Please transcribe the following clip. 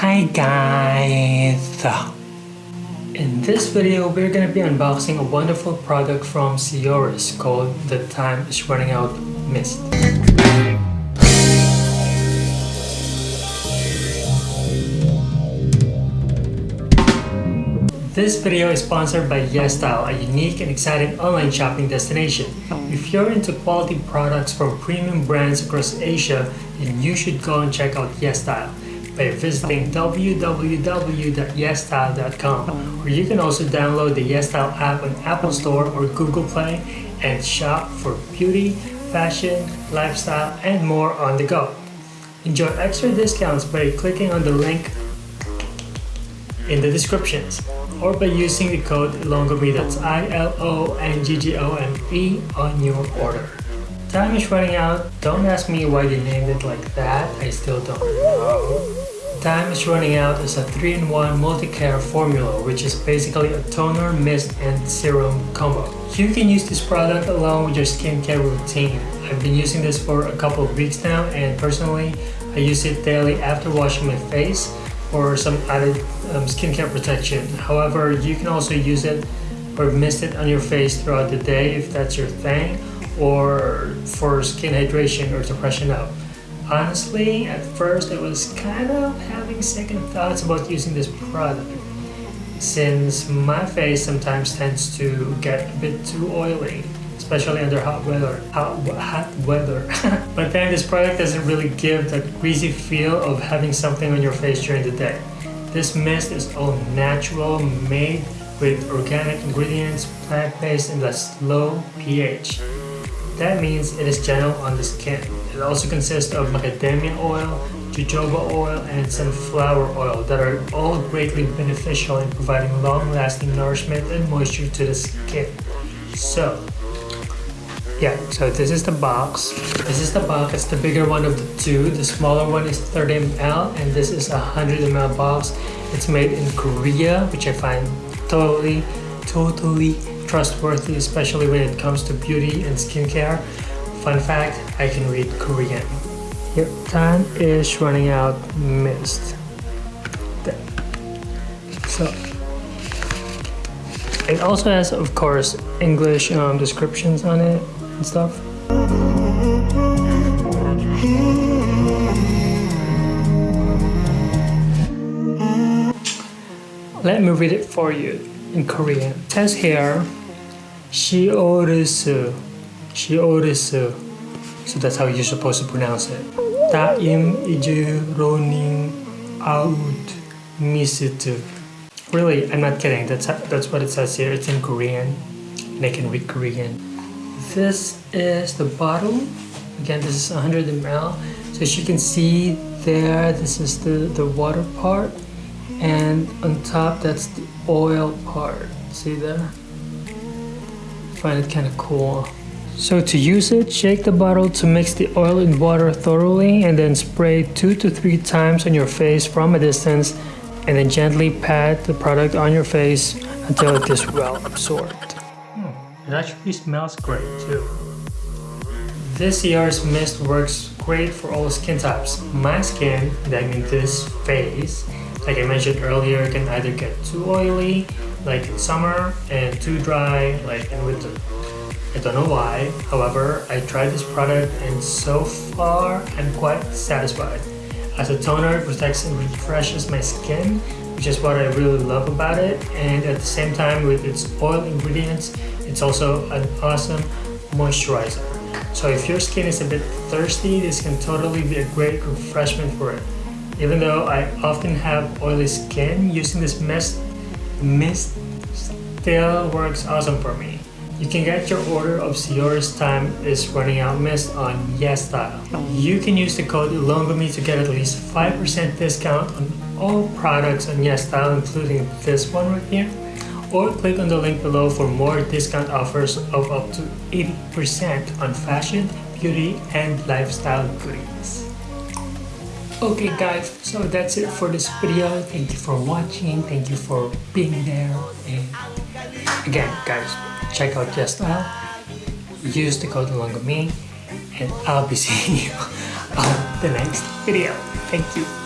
Hi guys! In this video, we're gonna be unboxing a wonderful product from Sioris called The Time is Running Out Mist. This video is sponsored by YesStyle, a unique and exciting online shopping destination. If you're into quality products from premium brands across Asia, then you should go and check out YesStyle by visiting www.yesstyle.com or you can also download the YesStyle app on Apple Store or Google Play and shop for beauty, fashion, lifestyle, and more on the go. Enjoy extra discounts by clicking on the link in the descriptions or by using the code ILONGGOME that's I-L-O-N-G-G-O-M-E on your order. Time is running out. Don't ask me why they named it like that. I still don't know. Time is running out is a 3-in-1 multi-care formula which is basically a toner, mist, and serum combo. You can use this product along with your skincare routine. I've been using this for a couple of weeks now and personally I use it daily after washing my face or some added um, skincare protection. However, you can also use it or mist it on your face throughout the day if that's your thing or for skin hydration or to freshen up. Honestly, at first I was kind of having second thoughts about using this product since my face sometimes tends to get a bit too oily especially under hot weather. Hot, hot weather. but then this product doesn't really give that greasy feel of having something on your face during the day. This mist is all natural, made with organic ingredients, plant-based and less low pH. That means it is gentle on the skin. It also consists of macadamia oil, jojoba oil, and sunflower oil that are all greatly beneficial in providing long-lasting nourishment and moisture to the skin. So, yeah, so this is the box. This is the box. It's the bigger one of the two. The smaller one is 30 ml and this is a 100 ml box. It's made in Korea, which I find totally, totally trustworthy, especially when it comes to beauty and skincare. Fun fact, I can read Korean. Your time is running out mist. So, it also has, of course, English um, descriptions on it and stuff. Let me read it for you in Korean. It says here, she Shiorisu. So that's how you're supposed to pronounce it. Taim running out misitu. Really, I'm not kidding. That's that's what it says here. It's in Korean, and I can read Korean. This is the bottle. Again, this is 100 ml. So as you can see there, this is the, the water part. And on top, that's the oil part. See there? Find it kind of cool so to use it shake the bottle to mix the oil and water thoroughly and then spray two to three times on your face from a distance and then gently pat the product on your face until it is well absorbed hmm, it actually smells great too. This year's mist works great for all skin types. My skin, that means this face, like I mentioned earlier, can either get too oily, like in summer, and too dry, like in winter. I don't know why, however, I tried this product and so far I'm quite satisfied. As a toner, it protects and refreshes my skin, which is what I really love about it, and at the same time with its oil ingredients, it's also an awesome moisturizer. So if your skin is a bit thirsty, this can totally be a great refreshment for it. Even though I often have oily skin, using this mist, mist still works awesome for me. You can get your order of Sioris Time is running out mist on YesStyle. You can use the code ILONGGOME to get at least 5% discount on all products on YesStyle, including this one right here or click on the link below for more discount offers of up to 80% on fashion, beauty, and lifestyle goodies. Okay guys, so that's it for this video. Thank you for watching, thank you for being there, and again guys, check out YesStyle, use the code ILONGGOME, and I'll be seeing you on the next video. Thank you.